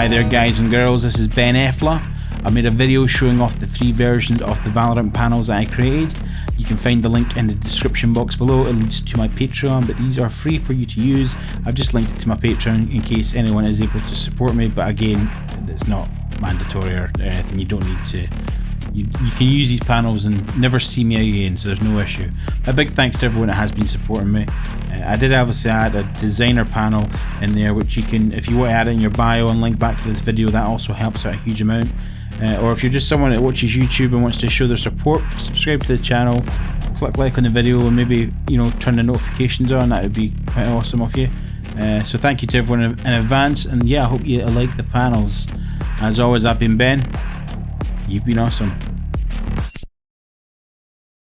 Hi there guys and girls, this is Ben Effler. I made a video showing off the three versions of the Valorant panels I created. You can find the link in the description box below, it leads to my Patreon, but these are free for you to use. I've just linked it to my Patreon in case anyone is able to support me, but again, it's not mandatory or anything, you don't need to you, you, can use these panels and never see me again, so there's no issue. A big thanks to everyone that has been supporting me. Uh, I did obviously add a designer panel in there, which you can, if you want to add in your bio and link back to this video, that also helps out a huge amount. Uh, or if you're just someone that watches YouTube and wants to show their support, subscribe to the channel, click like on the video, and maybe you know turn the notifications on. That would be quite awesome of you. Uh, so thank you to everyone in advance, and yeah, I hope you like the panels. As always, I've been Ben. You've been awesome.